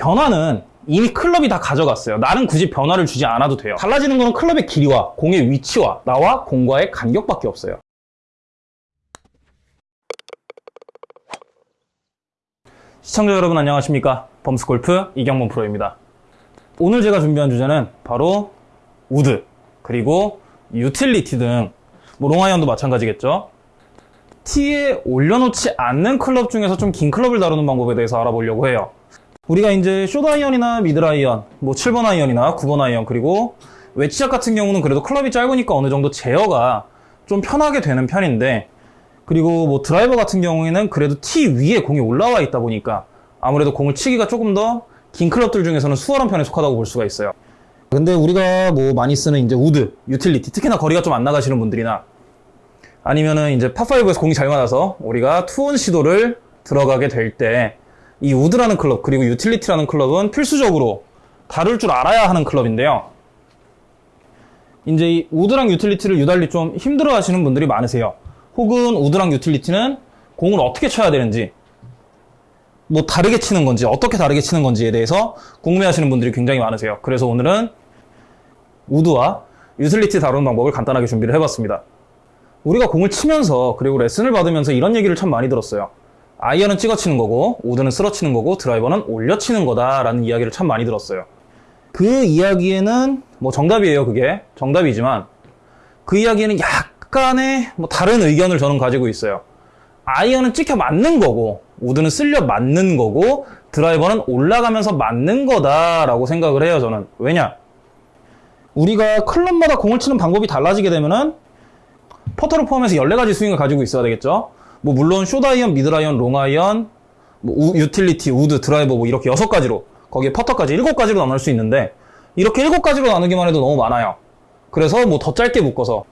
변화는 이미 클럽이 다 가져갔어요. 나는 굳이 변화를 주지 않아도 돼요. 달라지는 거는 클럽의 길이와 공의 위치와 나와 공과의 간격밖에 없어요. 시청자 여러분 안녕하십니까 범스골프 이경범 프로입니다 오늘 제가 준비한 주제는 바로 우드 그리고 유틸리티 등 뭐 롱아이언도 마찬가지겠죠 티에 올려놓지 않는 클럽 중에서 좀 긴 클럽을 다루는 방법에 대해서 알아보려고 해요 우리가 이제 숏아이언이나 미드아이언 뭐 7번 아이언이나 9번 아이언 그리고 웨지샷 같은 경우는 그래도 클럽이 짧으니까 어느 정도 제어가 좀 편하게 되는 편인데 그리고 뭐 드라이버 같은 경우에는 그래도 티 위에 공이 올라와 있다 보니까 아무래도 공을 치기가 조금 더 긴 클럽들 중에서는 수월한 편에 속하다고 볼 수가 있어요. 근데 우리가 뭐 많이 쓰는 이제 우드, 유틸리티, 특히나 거리가 좀 안 나가시는 분들이나 아니면은 이제 파5에서 공이 잘 맞아서 우리가 투온 시도를 들어가게 될 때 이 우드라는 클럽 그리고 유틸리티라는 클럽은 필수적으로 다룰 줄 알아야 하는 클럽인데요. 이제 이 우드랑 유틸리티를 유달리 좀 힘들어 하시는 분들이 많으세요. 혹은 우드랑 유틸리티는 공을 어떻게 쳐야 되는지 뭐 다르게 치는 건지 어떻게 다르게 치는 건지에 대해서 궁금해하시는 분들이 굉장히 많으세요. 그래서 오늘은 우드와 유틸리티 다루는 방법을 간단하게 준비를 해봤습니다. 우리가 공을 치면서 그리고 레슨을 받으면서 이런 얘기를 참 많이 들었어요. 아이언은 찍어 치는 거고 우드는 쓸어 치는 거고 드라이버는 올려 치는 거다라는 이야기를 참 많이 들었어요. 그 이야기에는 뭐 정답이에요 그게 정답이지만 그 이야기에는 약간의 뭐 다른 의견을 저는 가지고 있어요. 아이언은 찍혀 맞는 거고 우드는 쓸려 맞는 거고 드라이버는 올라가면서 맞는 거다라고 생각을 해요 저는 왜냐 우리가 클럽마다 공을 치는 방법이 달라지게 되면은 퍼터를 포함해서 14가지 스윙을 가지고 있어야 되겠죠 뭐 물론 숏아이언, 미드아이언, 롱아이언 뭐 우, 유틸리티, 우드, 드라이버 뭐 이렇게 6가지로 거기에 퍼터까지 7가지로 나눌 수 있는데 이렇게 7가지로 나누기만 해도 너무 많아요 그래서 뭐 더 짧게 묶어서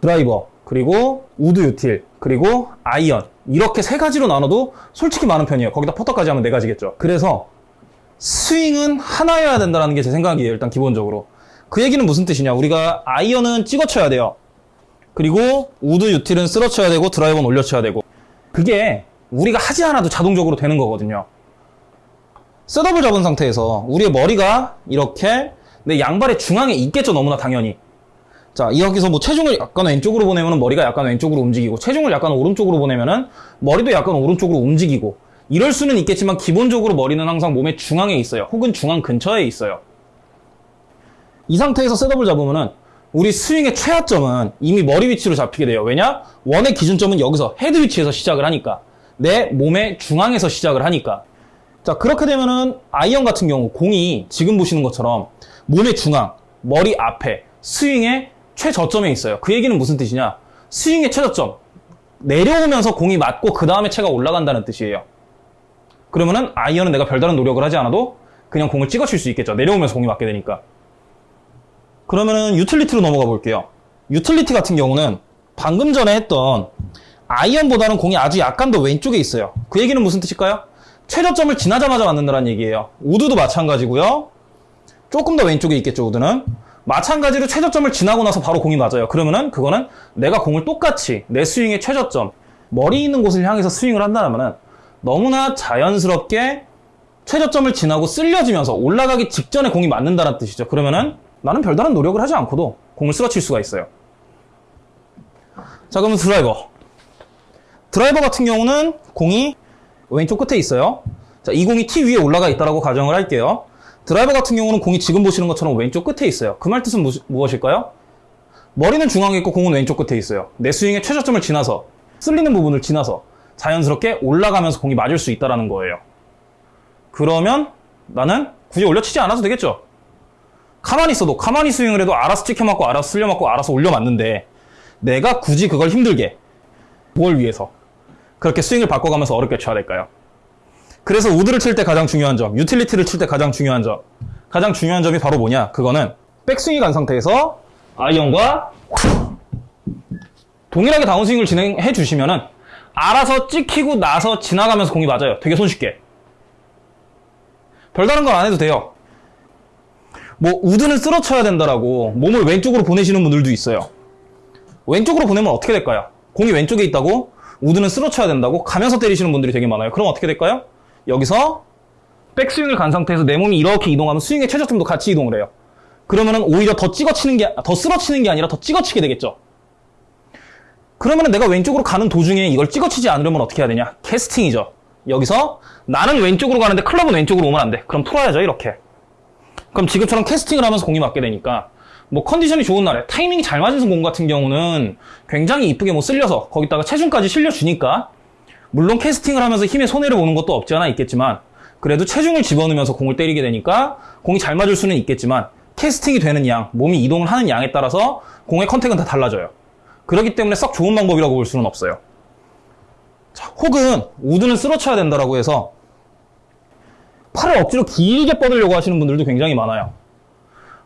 드라이버 그리고 우드 유틸 그리고 아이언 이렇게 세 가지로 나눠도 솔직히 많은 편이에요. 거기다 퍼터까지 하면 네 가지겠죠. 그래서 스윙은 하나여야 된다는 게 제 생각이에요. 일단 기본적으로. 그 얘기는 무슨 뜻이냐. 우리가 아이언은 찍어 쳐야 돼요. 그리고 우드 유틸은 쓸어 쳐야 되고 드라이버는 올려 쳐야 되고 그게 우리가 하지 않아도 자동적으로 되는 거거든요. 셋업을 잡은 상태에서 우리의 머리가 이렇게 내 양발의 중앙에 있겠죠. 너무나 당연히. 자, 여기서 뭐 체중을 약간 왼쪽으로 보내면 머리가 약간 왼쪽으로 움직이고 체중을 약간 오른쪽으로 보내면은 머리도 약간 오른쪽으로 움직이고 이럴 수는 있겠지만 기본적으로 머리는 항상 몸의 중앙에 있어요. 혹은 중앙 근처에 있어요. 이 상태에서 setup을 잡으면은 우리 스윙의 최하점은 이미 머리 위치로 잡히게 돼요. 왜냐? 원의 기준점은 여기서 헤드 위치에서 시작을 하니까. 내 몸의 중앙에서 시작을 하니까. 자, 그렇게 되면은 아이언 같은 경우 공이 지금 보시는 것처럼 몸의 중앙, 머리 앞에 스윙의 최저점에 있어요. 그 얘기는 무슨 뜻이냐? 스윙의 최저점. 내려오면서 공이 맞고 그 다음에 채가 올라간다는 뜻이에요. 그러면은 아이언은 내가 별다른 노력을 하지 않아도 그냥 공을 찍어 칠 수 있겠죠. 내려오면서 공이 맞게 되니까. 그러면은 유틸리티로 넘어가 볼게요. 유틸리티 같은 경우는 방금 전에 했던 아이언보다는 공이 아주 약간 더 왼쪽에 있어요. 그 얘기는 무슨 뜻일까요? 최저점을 지나자마자 맞는다는 얘기예요. 우드도 마찬가지고요. 조금 더 왼쪽에 있겠죠, 우드는. 마찬가지로 최저점을 지나고 나서 바로 공이 맞아요. 그러면은 그거는 내가 공을 똑같이 내 스윙의 최저점, 머리 있는 곳을 향해서 스윙을 한다면은 너무나 자연스럽게 최저점을 지나고 쓸려지면서 올라가기 직전에 공이 맞는다는 뜻이죠. 그러면은 나는 별다른 노력을 하지 않고도 공을 쓰러칠 수가 있어요. 자, 그러면 드라이버. 드라이버 같은 경우는 공이 왼쪽 끝에 있어요. 자, 이 공이 티 위에 올라가 있다고 가정을 할게요. 드라이버 같은 경우는 공이 지금 보시는 것처럼 왼쪽 끝에 있어요. 그 말 뜻은 무, 무엇일까요? 머리는 중앙에 있고 공은 왼쪽 끝에 있어요. 내 스윙의 최저점을 지나서 쓸리는 부분을 지나서 자연스럽게 올라가면서 공이 맞을 수 있다는 거예요. 그러면 나는 굳이 올려치지 않아도 되겠죠? 가만히 있어도 가만히 스윙을 해도 알아서 찍혀 맞고 알아서 쓸려 맞고 알아서 올려 맞는데 내가 굳이 그걸 힘들게 뭘 위해서 그렇게 스윙을 바꿔가면서 어렵게 쳐야 될까요? 그래서 우드를 칠 때 가장 중요한 점, 유틸리티를 칠 때 가장 중요한 점, 가장 중요한 점이 바로 뭐냐? 그거는 백스윙이 간 상태에서 아이언과 동일하게 다운스윙을 진행해 주시면은 알아서 찍히고 나서 지나가면서 공이 맞아요. 되게 손쉽게. 별다른 건안 해도 돼요. 뭐 우드는 쓸어쳐야 된다라고 몸을 왼쪽으로 보내시는 분들도 있어요. 왼쪽으로 보내면 어떻게 될까요? 공이 왼쪽에 있다고 우드는 쓸어쳐야 된다고 가면서 때리시는 분들이 되게 많아요. 그럼 어떻게 될까요? 여기서 백스윙을 간 상태에서 내 몸이 이렇게 이동하면 스윙의 최저점도 같이 이동을 해요. 그러면은 오히려 더 찍어치는 게, 더 쓰러치는 게 아니라 더 찍어치게 되겠죠. 그러면은 내가 왼쪽으로 가는 도중에 이걸 찍어치지 않으려면 어떻게 해야 되냐? 캐스팅이죠. 여기서 나는 왼쪽으로 가는데 클럽은 왼쪽으로 오면 안 돼. 그럼 풀어야죠, 이렇게. 그럼 지금처럼 캐스팅을 하면서 공이 맞게 되니까 뭐 컨디션이 좋은 날에 타이밍이 잘 맞은 공 같은 경우는 굉장히 이쁘게 뭐 쓸려서 거기다가 체중까지 실려주니까 물론 캐스팅을 하면서 힘에 손해를 보는 것도 없지 않아 있겠지만 그래도 체중을 집어넣으면서 공을 때리게 되니까 공이 잘 맞을 수는 있겠지만 캐스팅이 되는 양, 몸이 이동을 하는 양에 따라서 공의 contact은 다 달라져요. 그렇기 때문에 썩 좋은 방법이라고 볼 수는 없어요. 자, 혹은 우드는 쓸어쳐야 된다라고 해서 팔을 억지로 길게 뻗으려고 하시는 분들도 굉장히 많아요.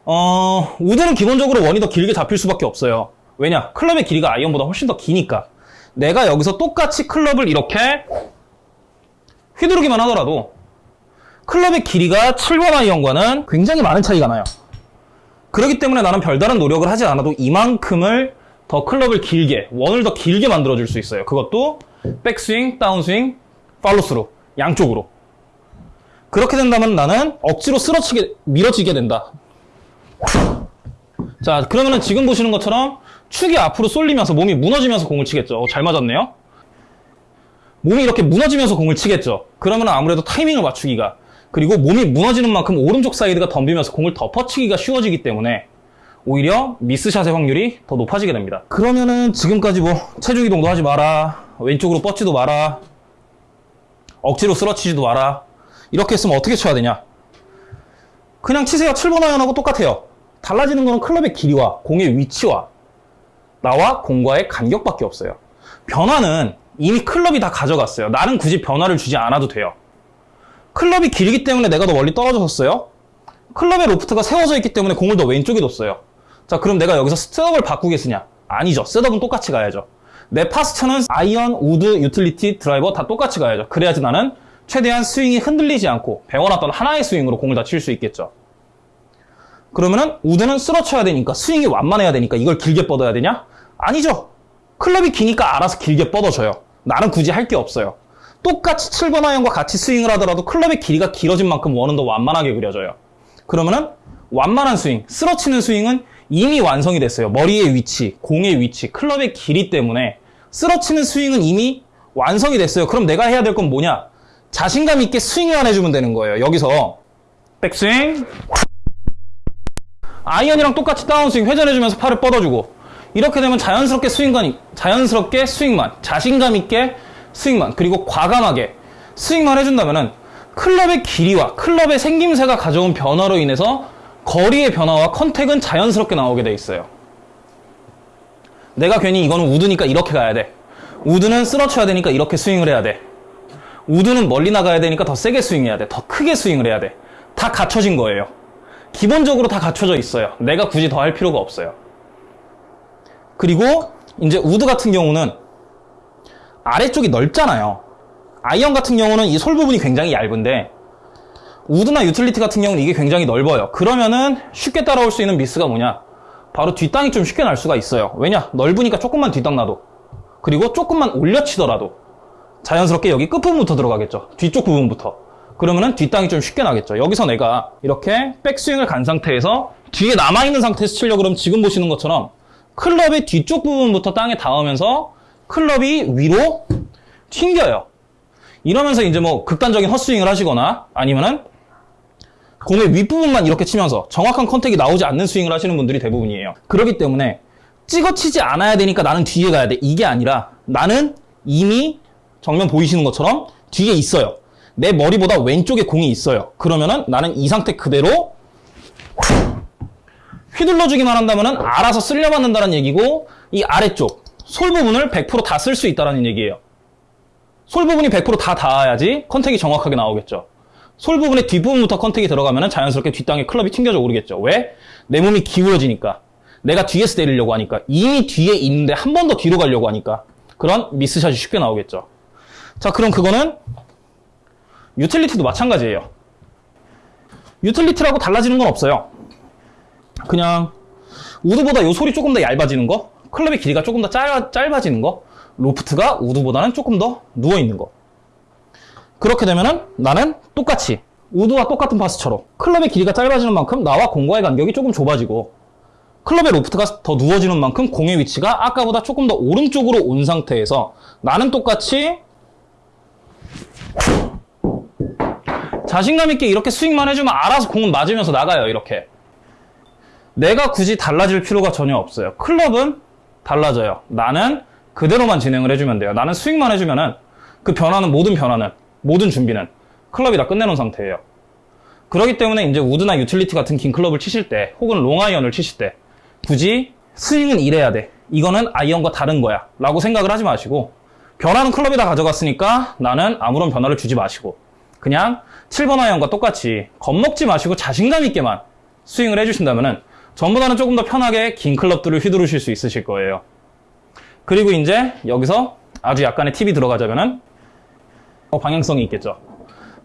어, 우드는 기본적으로 원이 더 길게 잡힐 수밖에 없어요. 왜냐? 클럽의 길이가 아이언보다 훨씬 더 기니까. 내가 여기서 똑같이 클럽을 이렇게 휘두르기만 하더라도 클럽의 길이가 7번 아이언과는 굉장히 많은 차이가 나요. 그렇기 때문에 나는 별다른 노력을 하지 않아도 이만큼을 더 클럽을 길게, 원을 더 길게 만들어줄 수 있어요. 그것도 백스윙, 다운스윙, 팔로스루 양쪽으로. 그렇게 된다면 나는 억지로 쓰러치게, 밀어지게 된다. 자, 그러면은 지금 보시는 것처럼 축이 앞으로 쏠리면서 몸이 무너지면서 공을 치겠죠. 어, 잘 맞았네요. 몸이 이렇게 무너지면서 공을 치겠죠. 그러면 아무래도 타이밍을 맞추기가 그리고 몸이 무너지는 만큼 오른쪽 사이드가 덤비면서 공을 덮어치기가 쉬워지기 때문에 오히려 미스샷의 확률이 더 높아지게 됩니다. 그러면은 지금까지 뭐 체중 이동도 하지 마라. 왼쪽으로 뻗지도 마라. 억지로 쓸어치지도 마라. 이렇게 했으면 어떻게 쳐야 되냐? 그냥 치세요. 7번 아이언하고 똑같아요. 달라지는 거는 클럽의 길이와 공의 위치와 나와 공과의 간격밖에 없어요. 변화는 이미 클럽이 다 가져갔어요. 나는 굳이 변화를 주지 않아도 돼요. 클럽이 길기 때문에 내가 더 멀리 떨어졌어요. 클럽의 로프트가 세워져 있기 때문에 공을 더 왼쪽에 뒀어요. 자, 그럼 내가 여기서 setup을 바꾸겠느냐? 아니죠. setup은 똑같이 가야죠. 내 posture는 아이언, 우드, 유틸리티, 드라이버 다 똑같이 가야죠. 그래야지 나는 최대한 스윙이 흔들리지 않고 배워놨던 하나의 스윙으로 공을 다 칠 수 있겠죠. 그러면은 우드는 쓸어쳐야 되니까 스윙이 완만해야 되니까 이걸 길게 뻗어야 되냐? 아니죠. 클럽이 기니까 알아서 길게 뻗어져요. 나는 굳이 할 게 없어요. 똑같이 7번 아이언과 같이 스윙을 하더라도 클럽의 길이가 길어진 만큼 원은 더 완만하게 그려져요. 그러면은 완만한 스윙, 쓸어치는 스윙은 이미 완성이 됐어요. 머리의 위치, 공의 위치, 클럽의 길이 때문에 쓸어치는 스윙은 이미 완성이 됐어요. 그럼 내가 해야 될 건 뭐냐? 자신감 있게 스윙만 해주면 되는 거예요. 여기서 백스윙 아이언이랑 똑같이 다운스윙 회전해주면서 팔을 뻗어주고 이렇게 되면 자연스럽게 스윙만 자연스럽게 스윙만 자신감 있게 스윙만 그리고 과감하게 스윙만 해준다면은 클럽의 길이와 클럽의 생김새가 가져온 변화로 인해서 거리의 변화와 contact은 자연스럽게 나오게 돼 있어요. 내가 괜히 이거는 우드니까 이렇게 가야 돼. 우드는 쓸어쳐야 되니까 이렇게 스윙을 해야 돼. 우드는 멀리 나가야 되니까 더 세게 스윙해야 돼. 더 크게 스윙을 해야 돼. 다 갖춰진 거예요. 기본적으로 다 갖춰져 있어요. 내가 굳이 더 할 필요가 없어요. 그리고 이제 우드 같은 경우는 아래쪽이 넓잖아요. 아이언 같은 경우는 이 sole 부분이 굉장히 얇은데 우드나 유틸리티 같은 경우는 이게 굉장히 넓어요. 그러면은 쉽게 따라올 수 있는 미스가 뭐냐? 바로 뒷땅이 좀 쉽게 날 수가 있어요. 왜냐? 넓으니까 조금만 뒷땅 나도. 그리고 조금만 올려치더라도 자연스럽게 여기 끝부분부터 들어가겠죠. 뒤쪽 부분부터. 그러면은 뒷땅이 좀 쉽게 나겠죠. 여기서 내가 이렇게 백스윙을 간 상태에서 뒤에 남아있는 상태에서 치려고 그러면 지금 보시는 것처럼 클럽의 뒤쪽 부분부터 땅에 닿으면서 클럽이 위로 튕겨요. 이러면서 이제 뭐 극단적인 헛스윙을 하시거나 아니면은 공의 윗부분만 이렇게 치면서 정확한 컨택이 나오지 않는 스윙을 하시는 분들이 대부분이에요. 그렇기 때문에 찍어치지 않아야 되니까 나는 뒤에 가야 돼. 이게 아니라 나는 이미 정면 보이시는 것처럼 뒤에 있어요. 내 머리보다 왼쪽에 공이 있어요. 그러면은 나는 이 상태 그대로 휘둘러주기만 한다면은 알아서 쓸려받는다는 얘기고 이 아래쪽 솔 부분을 100%다 쓸 수 있다는 얘기예요. 솔 부분이 100%다 닿아야지 컨택이 정확하게 나오겠죠. 솔 부분의 뒷부분부터 컨택이 들어가면 자연스럽게 뒷땅에 클럽이 튕겨져 오르겠죠. 왜? 내 몸이 기울어지니까. 내가 뒤에서 때리려고 하니까. 이미 뒤에 있는데 한 번 더 뒤로 가려고 하니까. 그런 미스샷이 쉽게 나오겠죠. 자, 그럼 그거는 유틸리티도 마찬가지예요. 유틸리티라고 달라지는 건 없어요. 그냥 우드보다 요 sole이 조금 더 얇아지는 거, 클럽의 길이가 조금 더 짧아, 짧아지는 거, 로프트가 우드보다는 조금 더 누워있는 거. 그렇게 되면은 나는 똑같이 우드와 똑같은 파스처럼 클럽의 길이가 짧아지는 만큼 나와 공과의 간격이 조금 좁아지고 클럽의 로프트가 더 누워지는 만큼 공의 위치가 아까보다 조금 더 오른쪽으로 온 상태에서 나는 똑같이 자신감 있게 이렇게 스윙만 해주면 알아서 공은 맞으면서 나가요 이렇게. 내가 굳이 달라질 필요가 전혀 없어요. 클럽은 달라져요. 나는 그대로만 진행을 해주면 돼요. 나는 스윙만 해주면 은 그 변화는 모든 변화는 모든 준비는 클럽이 다 끝내놓은 상태예요. 그렇기 때문에 이제 우드나 유틸리티 같은 긴 클럽을 치실 때 혹은 롱아이언을 치실 때 굳이 스윙은 이래야 돼. 이거는 아이언과 다른 거야. 라고 생각을 하지 마시고 변화는 클럽이 다 가져갔으니까 나는 아무런 변화를 주지 마시고 그냥 7번 아이언과 똑같이 겁먹지 마시고 자신감 있게만 스윙을 해주신다면은 전보다는 조금 더 편하게 긴 클럽들을 휘두르실 수 있으실 거예요. 그리고 이제 여기서 아주 약간의 팁이 들어가자면은 어, 방향성이 있겠죠.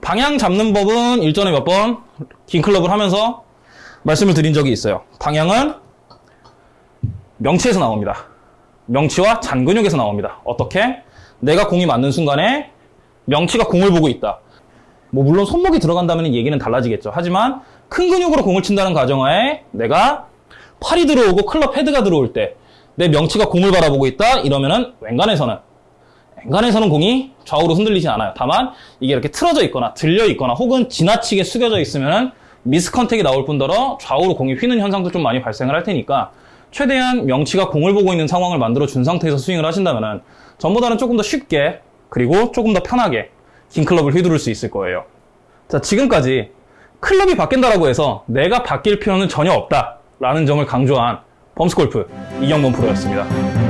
방향 잡는 법은 일전에 몇 번 긴 클럽을 하면서 말씀을 드린 적이 있어요. 방향은 명치에서 나옵니다. 명치와 잔근육에서 나옵니다. 어떻게? 내가 공이 맞는 순간에 명치가 공을 보고 있다. 뭐 물론 손목이 들어간다면 얘기는 달라지겠죠. 하지만 큰 근육으로 공을 친다는 가정하에 내가 팔이 들어오고 클럽 헤드가 들어올 때 내 명치가 공을 바라보고 있다 이러면은 왼간에서는 왼간에서는 공이 좌우로 흔들리진 않아요. 다만 이게 이렇게 틀어져 있거나 들려 있거나 혹은 지나치게 숙여져 있으면은 미스 컨택이 나올 뿐더러 좌우로 공이 휘는 현상도 좀 많이 발생을 할 테니까 최대한 명치가 공을 보고 있는 상황을 만들어 준 상태에서 스윙을 하신다면은 전보다는 조금 더 쉽게 그리고 조금 더 편하게 긴 클럽을 휘두를 수 있을 거예요. 자, 지금까지 클럽이 바뀐다라고 해서 내가 바뀔 필요는 전혀 없다 라는 점을 강조한 범스골프 이경범 프로였습니다.